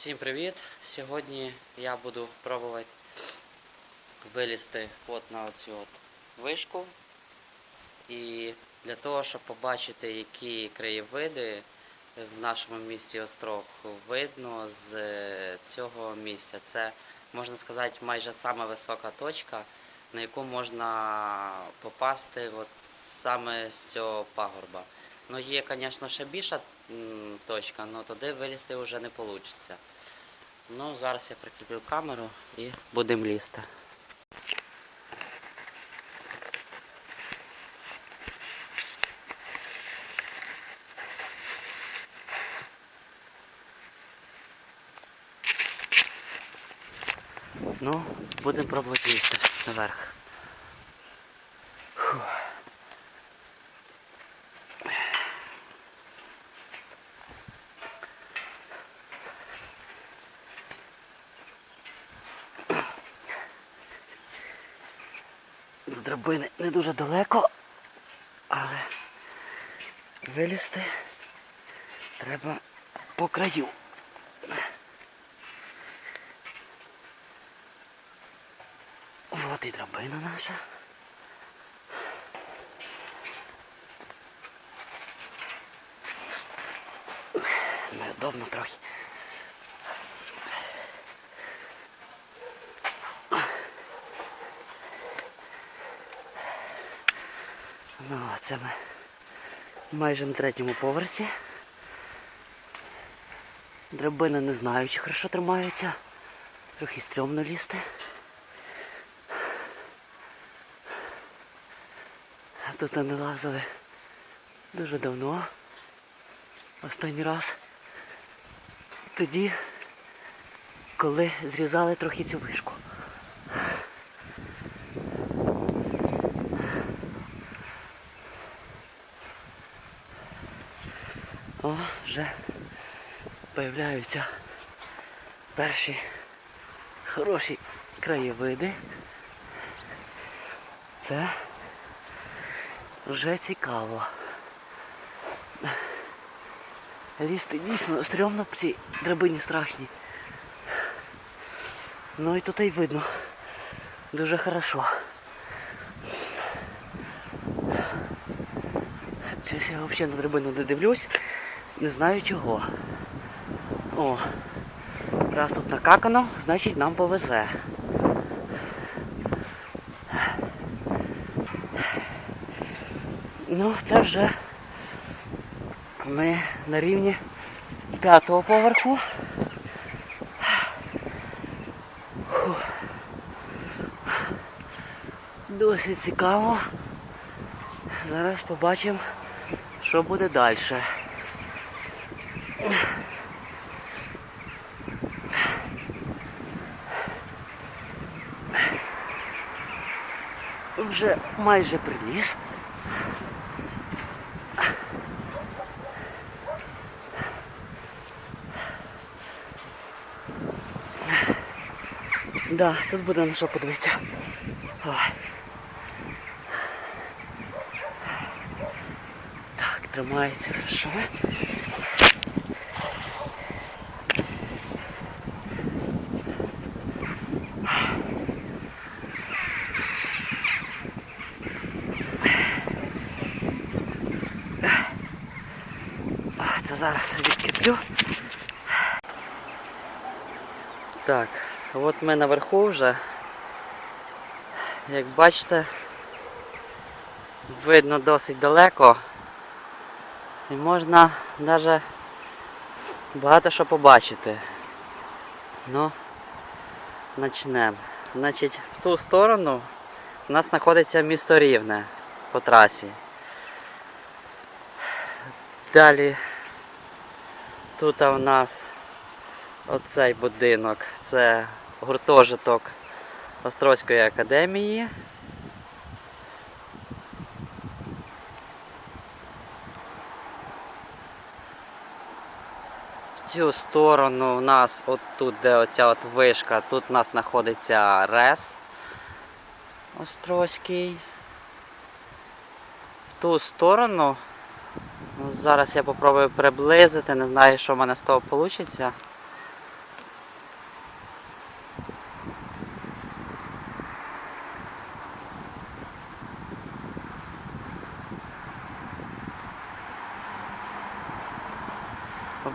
Всім привіт! Сьогодні я буду пробувати вилізти от на оцю от вишку. І для того, щоб побачити, які краєвиди в нашому місті Острог видно з е, цього місця. Це, можна сказати, майже сама висока точка, на яку можна попасти от саме з цього пагорба. Ну, є, звісно, ще більша точка, але туди вилізти вже не вийде. Ну, зараз я прикріплю камеру і будемо лізти. Ну, будемо пробувати лізти наверх. Драбини не дуже далеко, але вилізти треба по краю. От і драбина наша. Неудобно трохи. Ми майже на третьому поверсі. Драбина не знаю, чи хорошо тримається. Трохи стрьомно лізти. А тут не лазили дуже давно. Останній раз. Тоді, коли зрізали трохи цю вишку. О, вже появляються перші хороші краєвиди. Це вже цікаво. Лізти дійсно стрьомно по цій драбині страшні. Ну і тут і видно. Дуже хорошо. Щось я взагалі на драбину не дивлюсь. Не знаю чого. О, раз тут накакано, значить нам повезе. Ну, це вже ми на рівні п'ятого поверху. Досить цікаво. Зараз побачимо, що буде далі. Вже майже приліз. Да, тут буде на що подивитися. Так, тримається хорошо. Це зараз відкріплю. Так, от ми наверху вже. Як бачите, видно досить далеко. І можна навіть багато що побачити. Ну, почнемо. Значить, в ту сторону у нас знаходиться місто Рівне по трасі. Далі тут у нас оцей будинок. Це гуртожиток Острозької академії. В цю сторону у нас от тут, де оця от вишка, тут у нас знаходиться РЕС Острозький. В ту сторону Зараз я попробую приблизити, не знаю, що в мене з того вийде.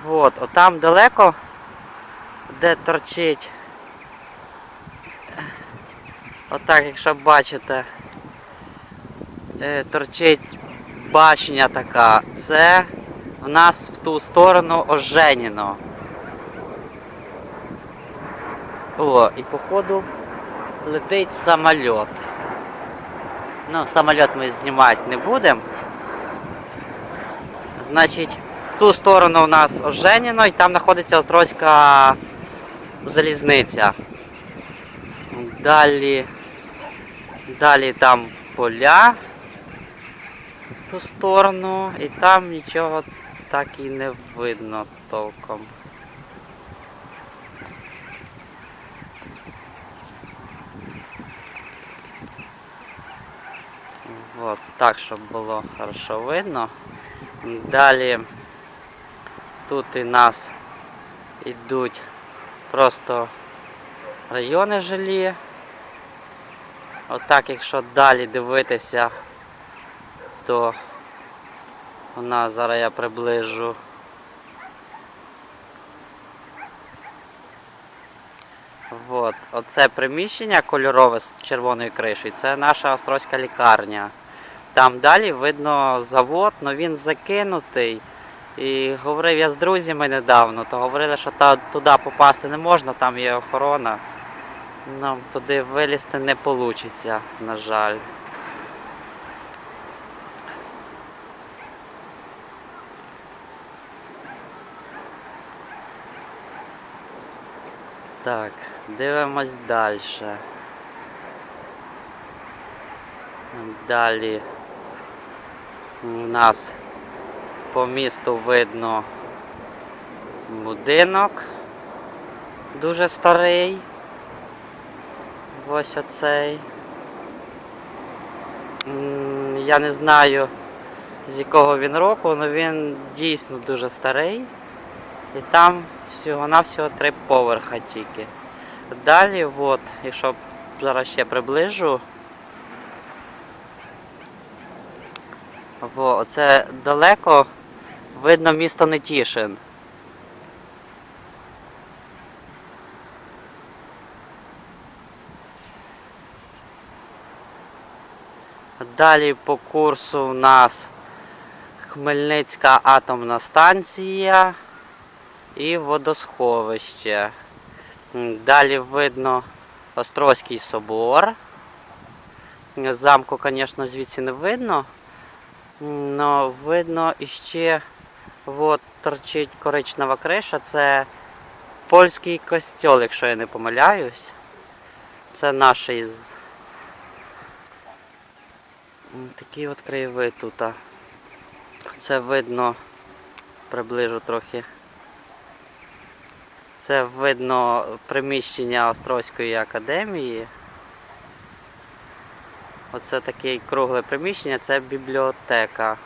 От, отам далеко, де торчить. Отак, якщо бачите, е, торчить башня така. Це в нас в ту сторону оженіно. О, і походу летить самоліт. Ну, самоліт ми знімати не будемо. Значить, в ту сторону у нас оженіно і там знаходиться Острозька залізниця. Далі. Далі там поля в ту сторону, і там нічого так і не видно толком. Вот, так, щоб було хорошо видно. Далі тут і нас йдуть просто райони жилі. Отак, якщо далі дивитися, то у нас зараз я приближу. Вот. Оце приміщення кольорове з червоною кришею, це наша острозька лікарня. Там далі видно завод, але він закинутий. І говорив я з друзями недавно, то говорили, що та, туди попасти не можна, там є охорона. Нам туди вилізти не вийде, на жаль. Так, дивимось далі. Далі у нас по місту видно будинок дуже старий. Ось оцей. Я не знаю з якого він року, але він дійсно дуже старий. І там всього-навсього три поверха тільки. Далі, от, якщо зараз ще приближу. Во, оце далеко видно місто Нетішин. Далі по курсу у нас Хмельницька атомна станція і водосховище. Далі видно Острозький собор. Замку, звісно, звідси не видно. Но видно іще от торчить коричнева криша. Це польський костьол, якщо я не помиляюсь. Це наш із. Такий от краєвид тут. Це видно, приближу трохи. Це видно приміщення Острозької академії. Оце таке кругле приміщення, це бібліотека.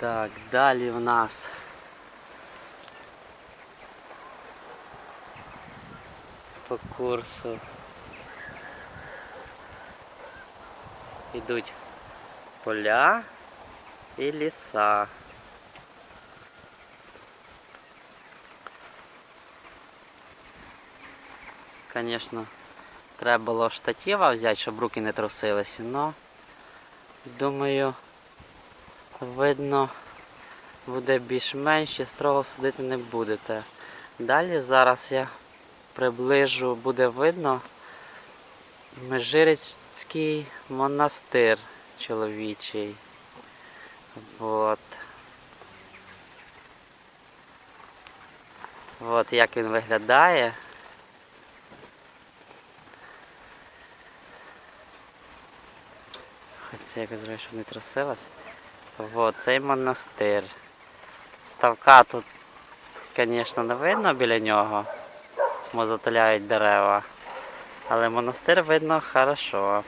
Так, далі в нас по курсу йдуть поля і ліса. Звісно, треба було штатива взяти, щоб руки не трусилися, але думаю, видно, буде більш-менш і строго судити не будете. Далі зараз я приближу, буде видно Межирицький монастир чоловічий. Вот. От як він виглядає. Хоч це якось щоб не трусилось. Вот, цей монастир. Ставка тут, звісно, не видно біля нього, бо затуляють дерева. Але монастир видно хорошо.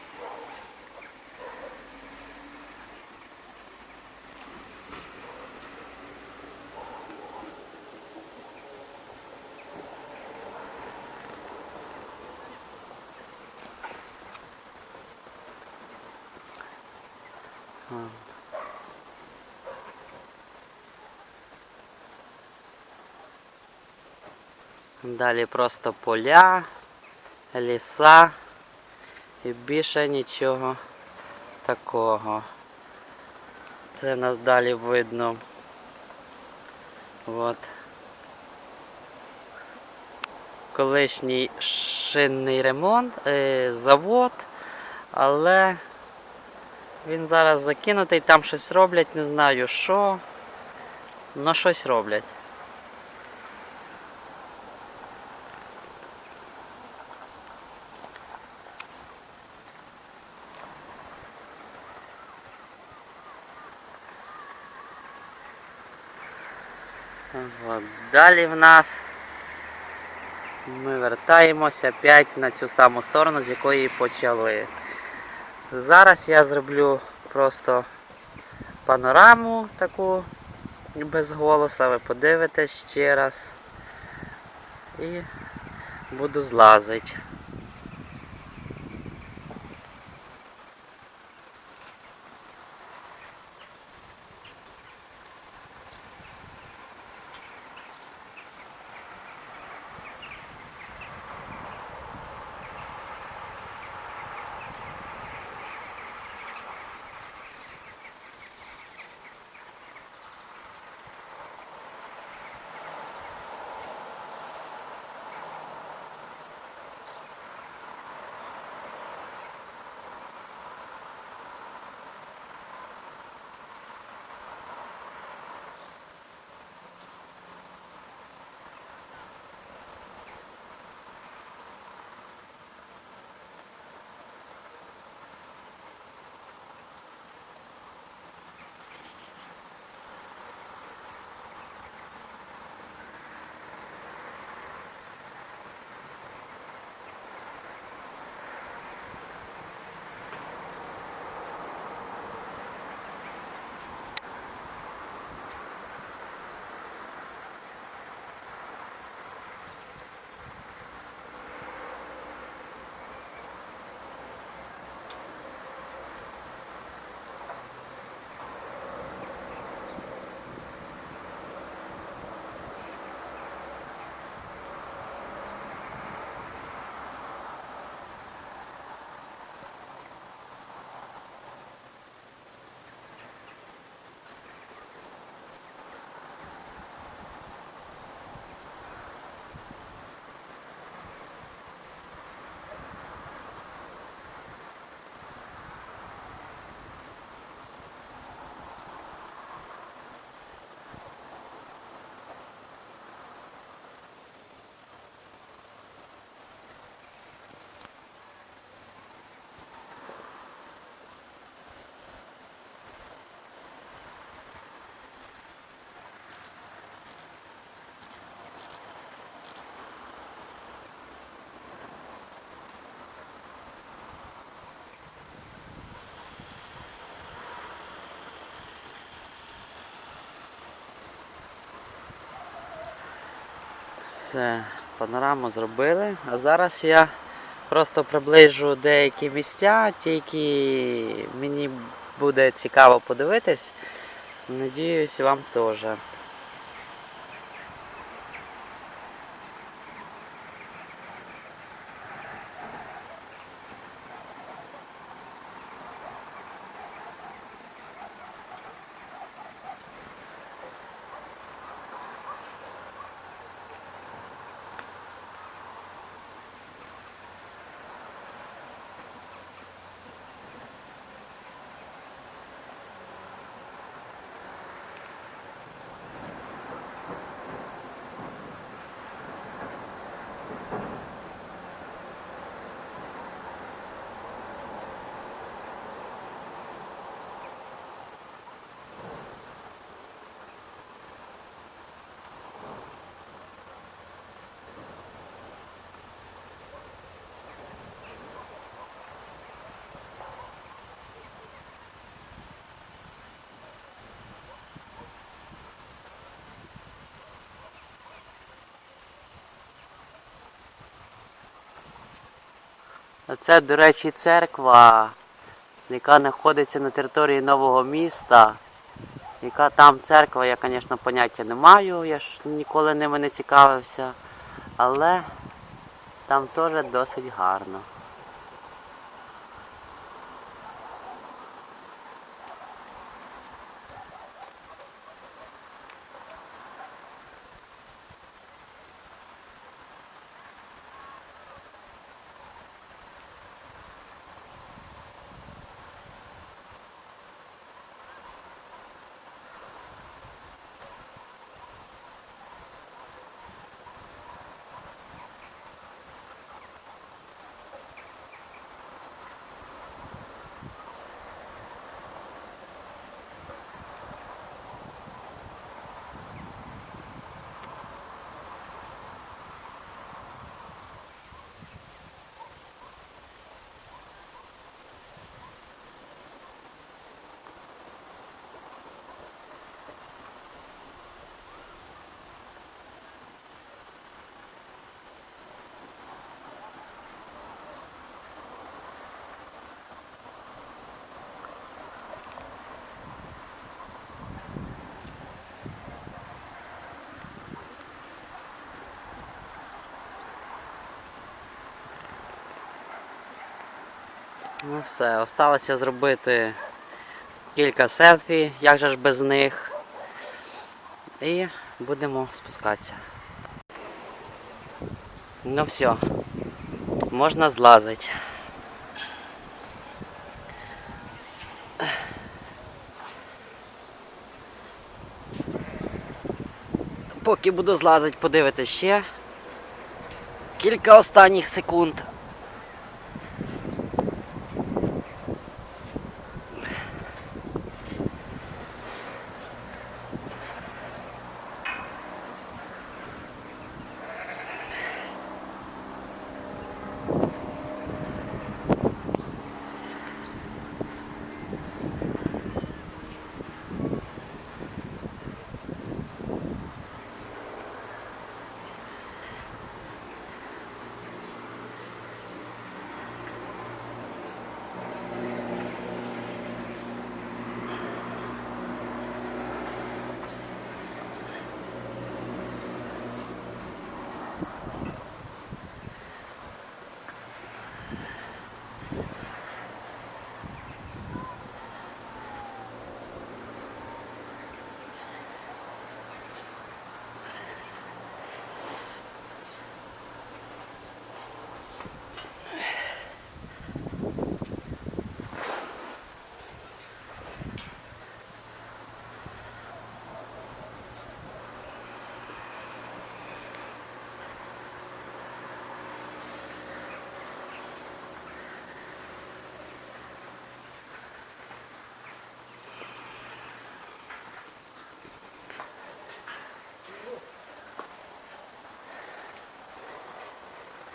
Далі просто поля, ліса і більше нічого такого. Це нас далі видно. От. Колишній шинний ремонт, е, завод, але він зараз закинутий, там щось роблять, не знаю що. Ну щось роблять. От. Далі в нас ми вертаємося опять на цю саму сторону, з якої почали. Зараз я зроблю просто панораму таку без голоса, ви подивитесь ще раз і буду злазити. Все, панораму зробили. А зараз я просто приближу деякі місця, ті, які мені буде цікаво подивитись. Надіюсь, вам теж. Це, до речі, церква, яка знаходиться на території нового міста. Яка там церква, я, звісно, поняття не маю, я ж ніколи ними не цікавився. Але там теж досить гарно. Ну все, осталося зробити кілька селфі, як же ж без них. І будемо спускатися. Ну все, можна злазити. Поки буду злазити, подивитися ще кілька останніх секунд.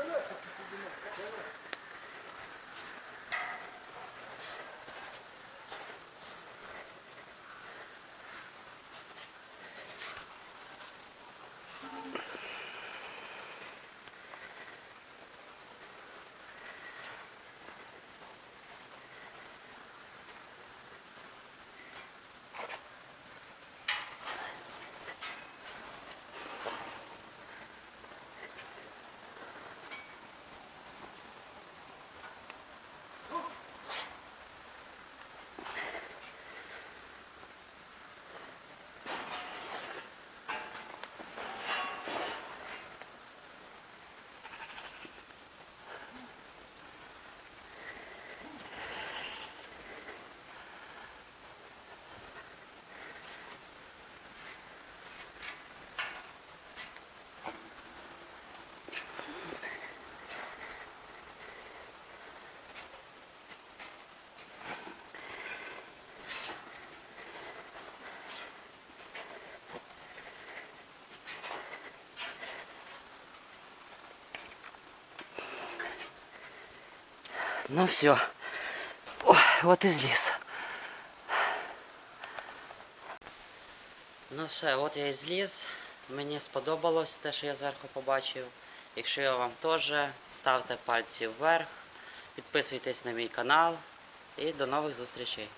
Давай, давай. Ну все. О, от і зліз. Ну все, от я і зліз. Мені сподобалось те, що я зверху побачив. Якщо я вам теж, ставте пальці вверх, підписуйтесь на мій канал і до нових зустрічей.